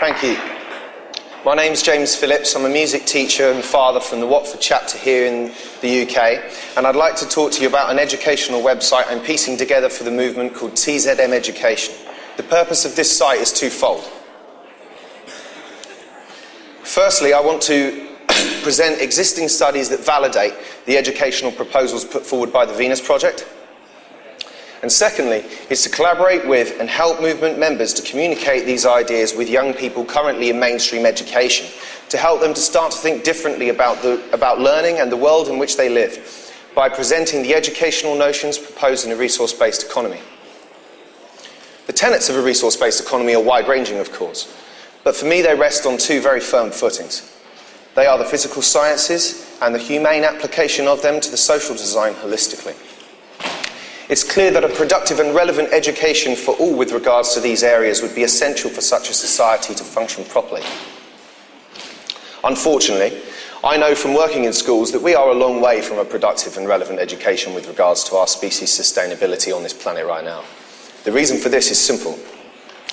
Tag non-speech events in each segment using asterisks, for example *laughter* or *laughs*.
Thank you. My name's James Phillips. I'm a music teacher and father from the Watford chapter here in the UK, and I'd like to talk to you about an educational website I'm piecing together for the movement called TZM Education. The purpose of this site is twofold. Firstly, I want to *coughs* present existing studies that validate the educational proposals put forward by the Venus Project. And secondly, is to collaborate with and help movement members to communicate these ideas with young people currently in mainstream education, to help them to start to think differently about, the, about learning and the world in which they live by presenting the educational notions proposed in a resource-based economy. The tenets of a resource-based economy are wide-ranging, of course, but for me they rest on two very firm footings. They are the physical sciences and the humane application of them to the social design holistically. It's clear that a productive and relevant education for all with regards to these areas would be essential for such a society to function properly. Unfortunately, I know from working in schools that we are a long way from a productive and relevant education with regards to our species' sustainability on this planet right now. The reason for this is simple.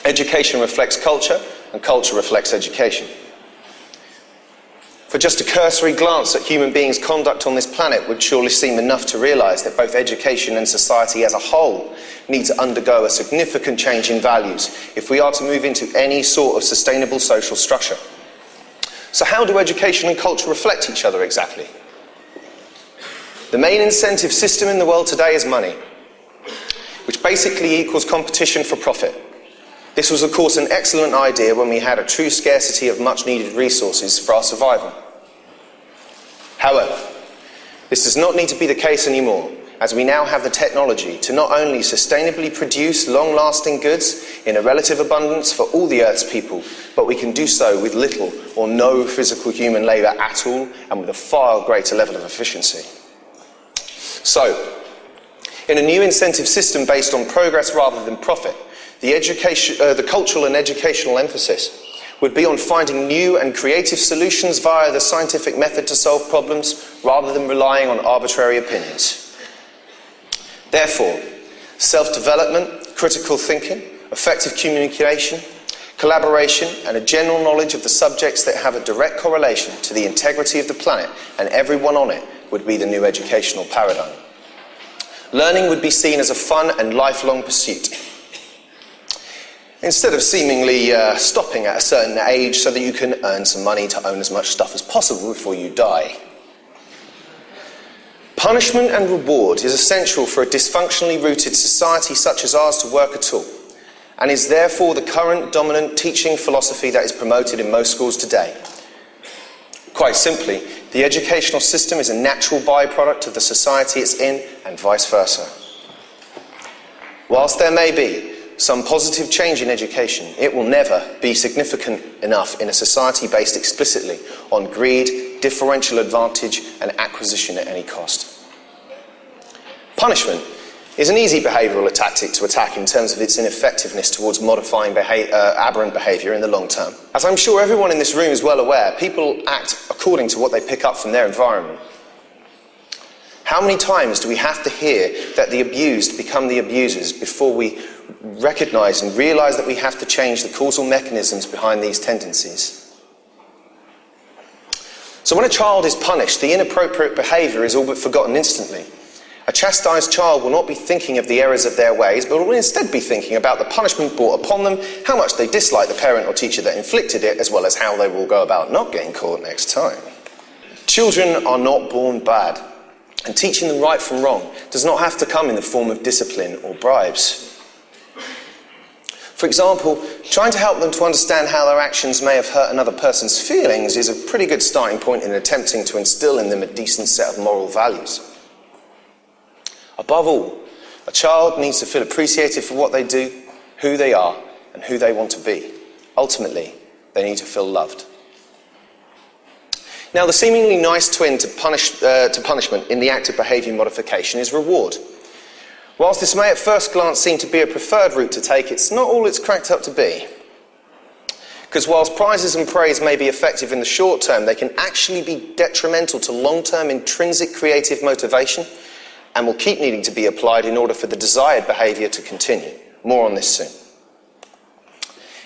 Education reflects culture, and culture reflects education. For just a cursory glance at human beings' conduct on this planet would surely seem enough to realise that both education and society as a whole need to undergo a significant change in values if we are to move into any sort of sustainable social structure. So how do education and culture reflect each other exactly? The main incentive system in the world today is money, which basically equals competition for profit. This was of course an excellent idea when we had a true scarcity of much needed resources for our survival. However, this does not need to be the case anymore, as we now have the technology to not only sustainably produce long-lasting goods in a relative abundance for all the Earth's people, but we can do so with little or no physical human labour at all and with a far greater level of efficiency. So, in a new incentive system based on progress rather than profit, the, uh, the cultural and educational emphasis would be on finding new and creative solutions via the scientific method to solve problems rather than relying on arbitrary opinions. Therefore, self-development, critical thinking, effective communication, collaboration and a general knowledge of the subjects that have a direct correlation to the integrity of the planet and everyone on it would be the new educational paradigm. Learning would be seen as a fun and lifelong pursuit instead of seemingly uh, stopping at a certain age so that you can earn some money to own as much stuff as possible before you die. Punishment and reward is essential for a dysfunctionally rooted society such as ours to work at all, and is therefore the current dominant teaching philosophy that is promoted in most schools today. Quite simply, the educational system is a natural byproduct of the society it's in, and vice versa. Whilst there may be some positive change in education, it will never be significant enough in a society based explicitly on greed, differential advantage and acquisition at any cost. Punishment is an easy behavioural tactic to attack in terms of its ineffectiveness towards modifying beha uh, aberrant behaviour in the long term. As I'm sure everyone in this room is well aware, people act according to what they pick up from their environment. How many times do we have to hear that the abused become the abusers before we recognize and realize that we have to change the causal mechanisms behind these tendencies? So when a child is punished, the inappropriate behavior is all but forgotten instantly. A chastised child will not be thinking of the errors of their ways, but will instead be thinking about the punishment brought upon them, how much they dislike the parent or teacher that inflicted it, as well as how they will go about not getting caught next time. Children are not born bad. And teaching them right from wrong does not have to come in the form of discipline or bribes. For example, trying to help them to understand how their actions may have hurt another person's feelings is a pretty good starting point in attempting to instill in them a decent set of moral values. Above all, a child needs to feel appreciated for what they do, who they are, and who they want to be. Ultimately, they need to feel loved. Now, the seemingly nice twin to, punish, uh, to punishment in the act of behaviour modification is reward. Whilst this may at first glance seem to be a preferred route to take, it's not all it's cracked up to be. Because whilst prizes and praise may be effective in the short term, they can actually be detrimental to long-term intrinsic creative motivation and will keep needing to be applied in order for the desired behaviour to continue. More on this soon.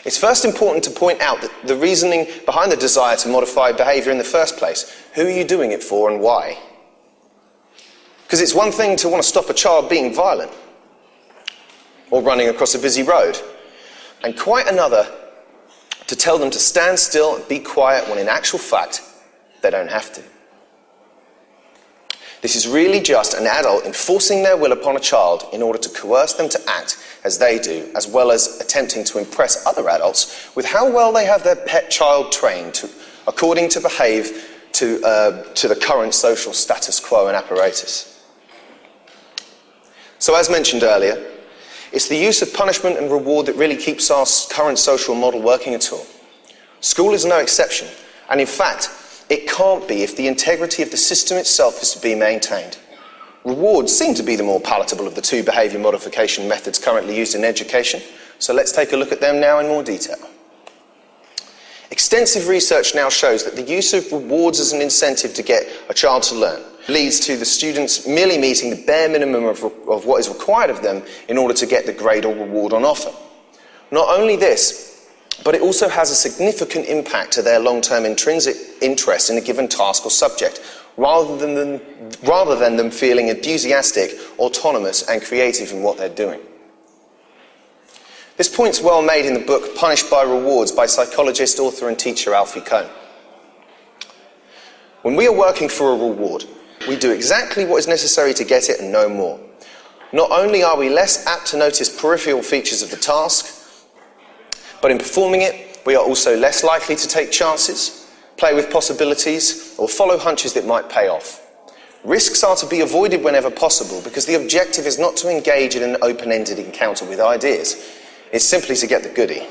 It's first important to point out that the reasoning behind the desire to modify behaviour in the first place. Who are you doing it for and why? Because it's one thing to want to stop a child being violent or running across a busy road, and quite another to tell them to stand still and be quiet when in actual fact they don't have to. This is really just an adult enforcing their will upon a child in order to coerce them to act as they do, as well as attempting to impress other adults with how well they have their pet child trained to, according to behave to, uh, to the current social status quo and apparatus. So as mentioned earlier, it's the use of punishment and reward that really keeps our current social model working at all. School is no exception, and in fact, it can't be if the integrity of the system itself is to be maintained. Rewards seem to be the more palatable of the two behaviour modification methods currently used in education, so let's take a look at them now in more detail. Extensive research now shows that the use of rewards as an incentive to get a child to learn leads to the students merely meeting the bare minimum of, of what is required of them in order to get the grade or reward on offer. Not only this, but it also has a significant impact to their long-term intrinsic interest in a given task or subject, rather than, them, rather than them feeling enthusiastic, autonomous and creative in what they're doing. This point's well made in the book Punished by Rewards by psychologist, author and teacher Alfie Kohn. When we are working for a reward, we do exactly what is necessary to get it and no more. Not only are we less apt to notice peripheral features of the task, but in performing it, we are also less likely to take chances, play with possibilities, or follow hunches that might pay off. Risks are to be avoided whenever possible because the objective is not to engage in an open-ended encounter with ideas. It's simply to get the goody.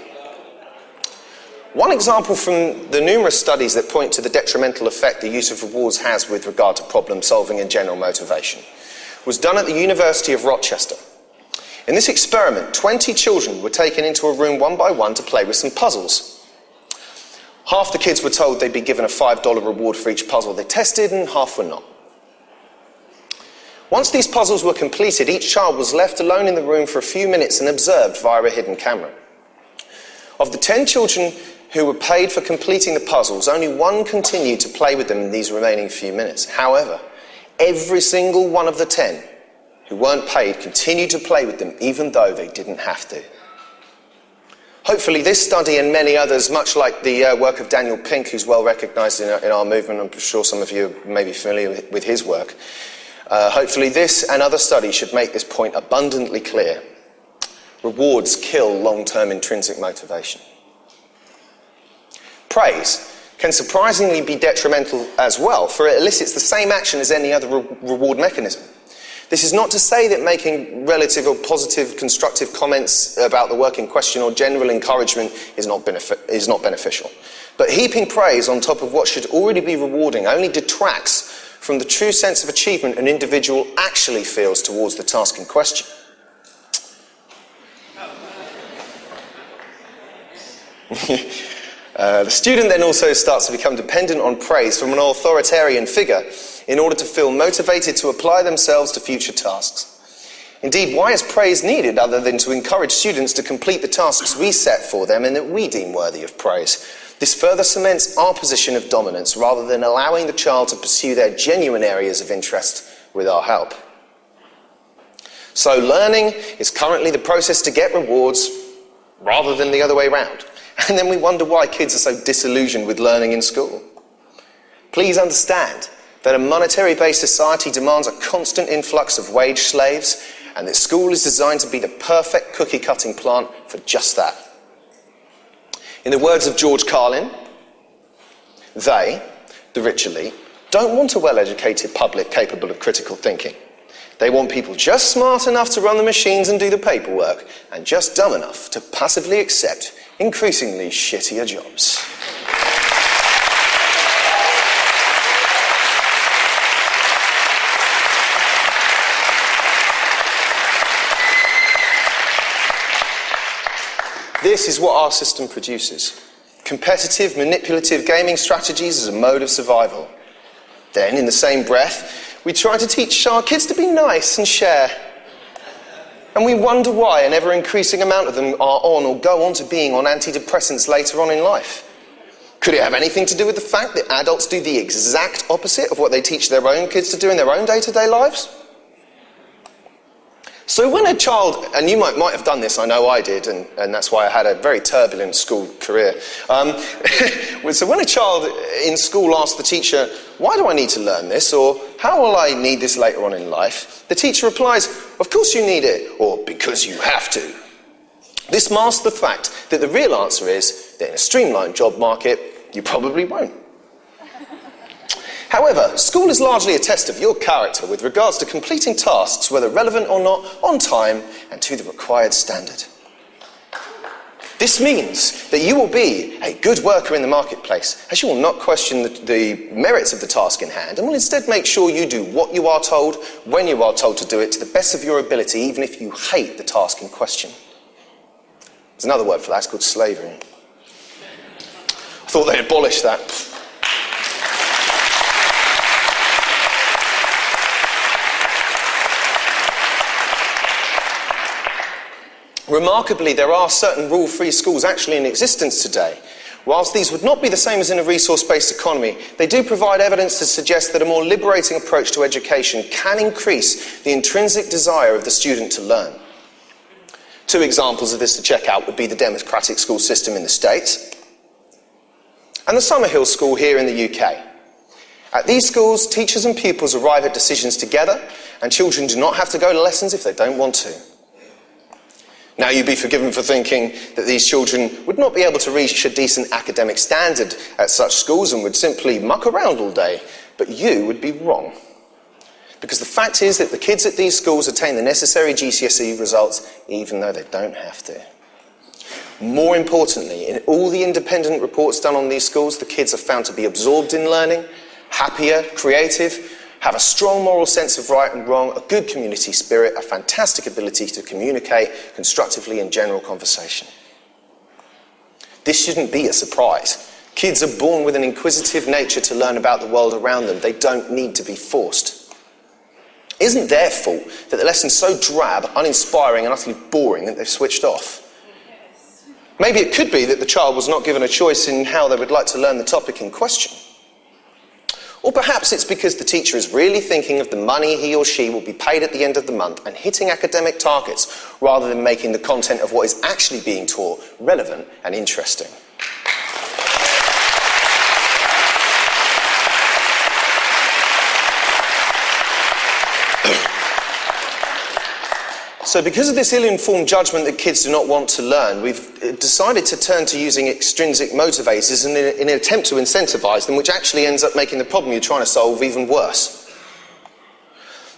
One example from the numerous studies that point to the detrimental effect the use of rewards has with regard to problem solving and general motivation was done at the University of Rochester. In this experiment, 20 children were taken into a room one by one to play with some puzzles. Half the kids were told they'd be given a $5 reward for each puzzle they tested, and half were not. Once these puzzles were completed, each child was left alone in the room for a few minutes and observed via a hidden camera. Of the 10 children who were paid for completing the puzzles, only one continued to play with them in these remaining few minutes. However, every single one of the 10 who weren't paid continued to play with them even though they didn't have to. Hopefully this study and many others, much like the uh, work of Daniel Pink, who's well recognised in, in, our movement, I'm sure some of you may be familiar with, with his work, uh, hopefully this and other studies should make this point abundantly clear. Rewards kill long-term intrinsic motivation. Praise can surprisingly be detrimental as well, for it elicits the same action as any other re reward mechanism. This is not to say that making relative or positive constructive comments about the work in question or general encouragement is not, is not beneficial. But heaping praise on top of what should already be rewarding only detracts from the true sense of achievement an individual actually feels towards the task in question. *laughs* Uh, the student then also starts to become dependent on praise from an authoritarian figure in order to feel motivated to apply themselves to future tasks. Indeed, why is praise needed other than to encourage students to complete the tasks we set for them and that we deem worthy of praise? This further cements our position of dominance rather than allowing the child to pursue their genuine areas of interest with our help. So learning is currently the process to get rewards rather than the other way around. *laughs* And then we wonder why kids are so disillusioned with learning in school. Please understand that a monetary based society demands a constant influx of wage slaves, and that school is designed to be the perfect cookie cutting plant for just that. In the words of George Carlin, they, the rich elite, don't want a well educated public capable of critical thinking. They want people just smart enough to run the machines and do the paperwork, and just dumb enough to passively accept increasingly shittier jobs. This is what our system produces. Competitive, manipulative gaming strategies as a mode of survival. Then, in the same breath, we try to teach our kids to be nice and share And we wonder why an ever increasing amount of them are on or go on to being on antidepressants later on in life. Could it have anything to do with the fact that adults do the exact opposite of what they teach their own kids to do in their own day to day lives? So when a child, and you might, might have done this, I know I did, and, and that's why I had a very turbulent school career. Um, *laughs* so when a child in school asks the teacher, why do I need to learn this? Or how will I need this later on in life? The teacher replies, of course you need it, or because you have to. This masks the fact that the real answer is that in a streamlined job market, you probably won't. However, school is largely a test of your character with regards to completing tasks, whether relevant or not, on time and to the required standard. This means that you will be a good worker in the marketplace, as you will not question the, the, merits of the task in hand, and will instead make sure you do what you are told, when you are told to do it, to the best of your ability, even if you hate the task in question. There's another word for that, it's called slavery. I thought they abolished that. Remarkably, there are certain rule free schools actually in existence today. Whilst these would not be the same as in a resource based economy, they do provide evidence to suggest that a more liberating approach to education can increase the intrinsic desire of the student to learn. Two examples of this to check out would be the democratic school system in the States and the Summerhill School here in the UK. At these schools, teachers and pupils arrive at decisions together, and children do not have to go to lessons if they don't want to. Now, you'd be forgiven for thinking that these children would not be able to reach a decent academic standard at such schools and would simply muck around all day, but you would be wrong. Because the fact is that the kids at these schools attain the necessary GCSE results even though they don't have to. More importantly, in all the independent reports done on these schools, the kids are found to be absorbed in learning, happier, creative, have a strong moral sense of right and wrong, a good community spirit, a fantastic ability to communicate constructively in general conversation. This shouldn't be a surprise. Kids are born with an inquisitive nature to learn about the world around them. They don't need to be forced. Isn't their fault that the lesson's so drab, uninspiring, and utterly boring that they've switched off. Maybe it could be that the child was not given a choice in how they would like to learn the topic in question. Or perhaps it's because the teacher is really thinking of the money he or she will be paid at the end of the month and hitting academic targets rather than making the content of what is actually being taught relevant and interesting. So because of this ill-informed judgment that kids do not want to learn, we've uh, decided to turn to using extrinsic motivators in, in an attempt to incentivize them, which actually ends up making the problem you're trying to solve even worse.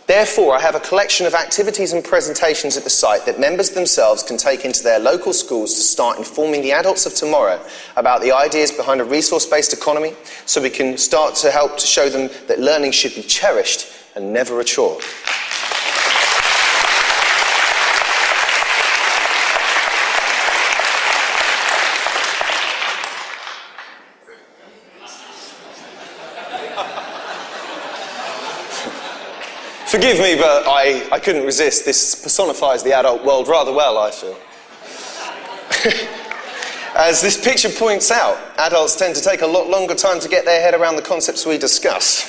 Therefore, I have a collection of activities and presentations at the site that members themselves can take into their local schools to start informing the adults of tomorrow about the ideas behind a resource-based economy so we can start to help to show them that learning should be cherished and never a chore. Forgive me, but I, I couldn't resist. This personifies the adult world rather well, I feel. *laughs* As this picture points out, adults tend to take a lot longer time to get their head around the concepts we discuss.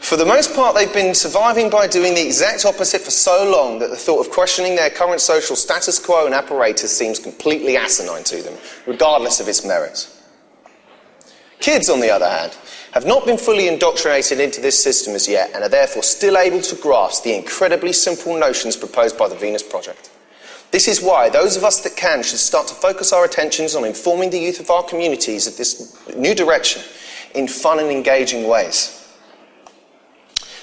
For the most part, they've been surviving by doing the exact opposite for so long that the thought of questioning their current social status quo and apparatus seems completely asinine to them, regardless of its merits. Kids, on the other hand, have not been fully indoctrinated into this system as yet and are therefore still able to grasp the incredibly simple notions proposed by the Venus Project. This is why those of us that can should start to focus our attentions on informing the youth of our communities of this new direction in fun and engaging ways.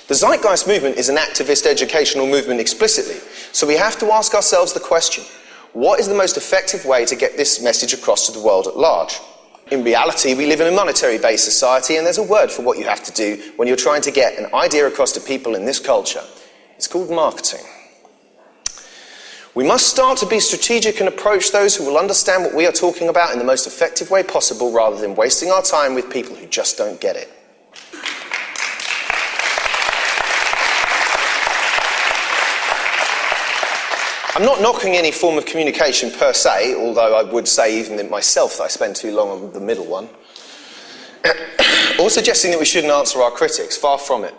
The Zeitgeist movement is an activist educational movement explicitly, so we have to ask ourselves the question, what is the most effective way to get this message across to the world at large? In reality, we live in a monetary based society, and there's a word for what you have to do when you're trying to get an idea across to people in this culture. It's called marketing. We must start to be strategic and approach those who will understand what we are talking about in the most effective way possible rather than wasting our time with people who just don't get it. I'm not knocking any form of communication per se, although I would say even myself that I spend too long on the middle one. *coughs* or suggesting that we shouldn't answer our critics, far from it.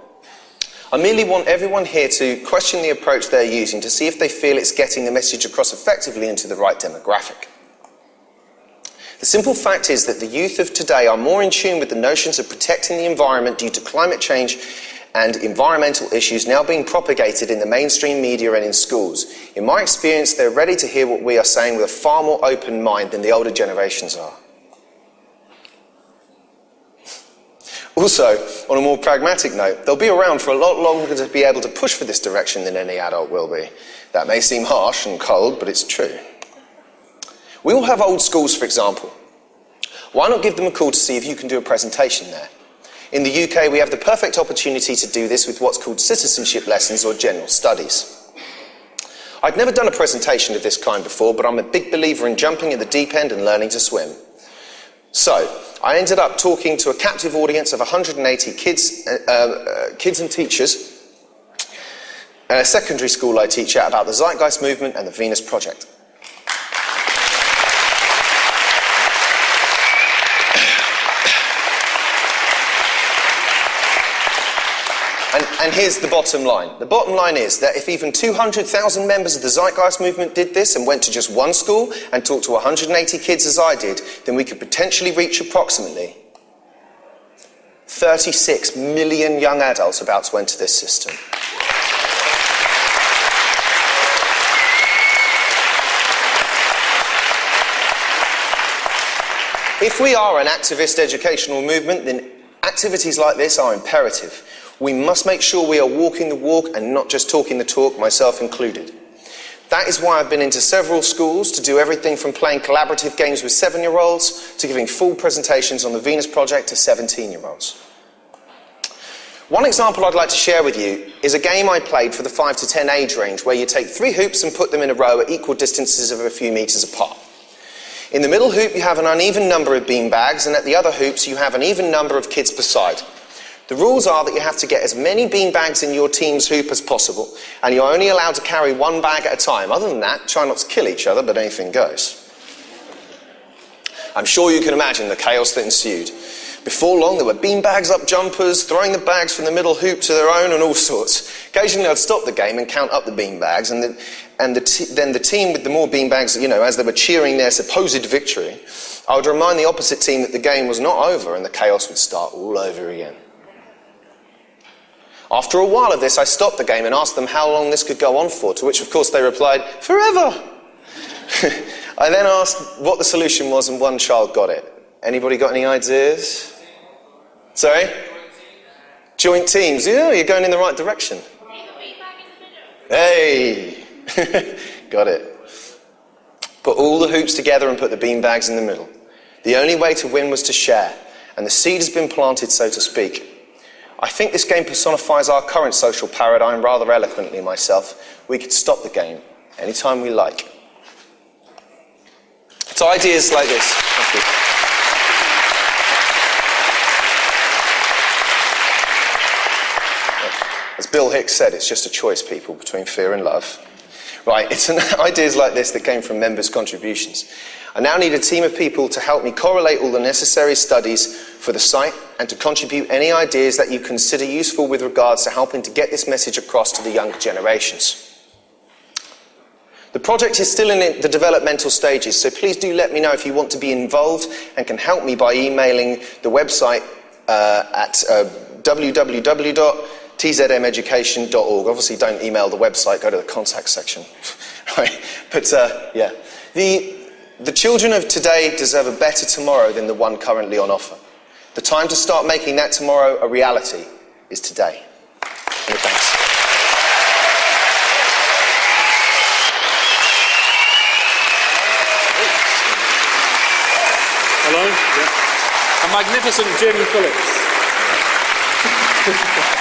I merely want everyone here to question the approach they're using to see if they feel it's getting the message across effectively into the right demographic. The simple fact is that the youth of today are more in tune with the notions of protecting the environment due to climate change and environmental issues now being propagated in the mainstream media and in schools. In my experience, they're ready to hear what we are saying with a far more open mind than the older generations are. Also, on a more pragmatic note, they'll be around for a lot longer to be able to push for this direction than any adult will be. That may seem harsh and cold, but it's true. We all have old schools, for example. Why not give them a call to see if you can do a presentation there? In the UK, we have the perfect opportunity to do this with what's called citizenship lessons or general studies. I'd never done a presentation of this kind before, but I'm a big believer in jumping at the deep end and learning to swim. So, I ended up talking to a captive audience of 180 kids, uh, uh, kids and teachers at a secondary school I teach at about the Zeitgeist movement and the Venus Project. And, here's the bottom line. The bottom line is that if even 200,000 members of the Zeitgeist movement did this and went to just one school and talked to 180 kids as I did, then we could potentially reach approximately 36 million young adults about to enter this system. If we are an activist educational movement, then activities like this are imperative. We must make sure we are walking the walk and not just talking the talk, myself included. That is why I've been into several schools to do everything from playing collaborative games with seven year olds to giving full presentations on the Venus Project to 17 year olds. One example I'd like to share with you is a game I played for the 5 to 10 age range where you take three hoops and put them in a row at equal distances of a few metres apart. In the middle hoop you have an uneven number of bean bags and at the other hoops you have an even number of kids per side. The rules are that you have to get as many bean bags in your team's hoop as possible, and you're only allowed to carry one bag at a time. Other than that, try not to kill each other, but anything goes. I'm sure you can imagine the chaos that ensued. Before long, there were bean bags up jumpers, throwing the bags from the middle hoop to their own, and all sorts. Occasionally, I'd stop the game and count up the bean bags, and, the, and the then the team with the more bean bags, you know, as they were cheering their supposed victory, I would remind the opposite team that the game was not over, and the chaos would start all over again. After a while of this, I stopped the game and asked them how long this could go on for, to which, of course, they replied, forever. *laughs* I then asked what the solution was, and one child got it. Anybody got any ideas? Sorry? Joint teams. Yeah, you're going in the right direction. Hey! *laughs* got it. Put all the hoops together and put the bean bags in the middle. The only way to win was to share, and the seed has been planted, so to speak. I think this game personifies our current social paradigm rather eloquently myself. We could stop the game anytime we like. So ideas like this. As Bill Hicks said, it's just a choice, people, between fear and love. Right, it's an, *laughs* ideas like this that came from members' contributions. I now need a team of people to help me correlate all the necessary studies for the site and to contribute any ideas that you consider useful with regards to helping to get this message across to the younger generations. The project is still in the developmental stages, so please do let me know if you want to be involved and can help me by emailing the website uh, at uh, www.tzmeducation.org. Obviously, don't email the website, go to the contact section. *laughs* But uh, yeah, the, the children of today deserve a better tomorrow than the one currently on offer. The time to start making that tomorrow a reality is today. Many thanks. Hello? Yeah. A magnificent Jim Phillips. *laughs*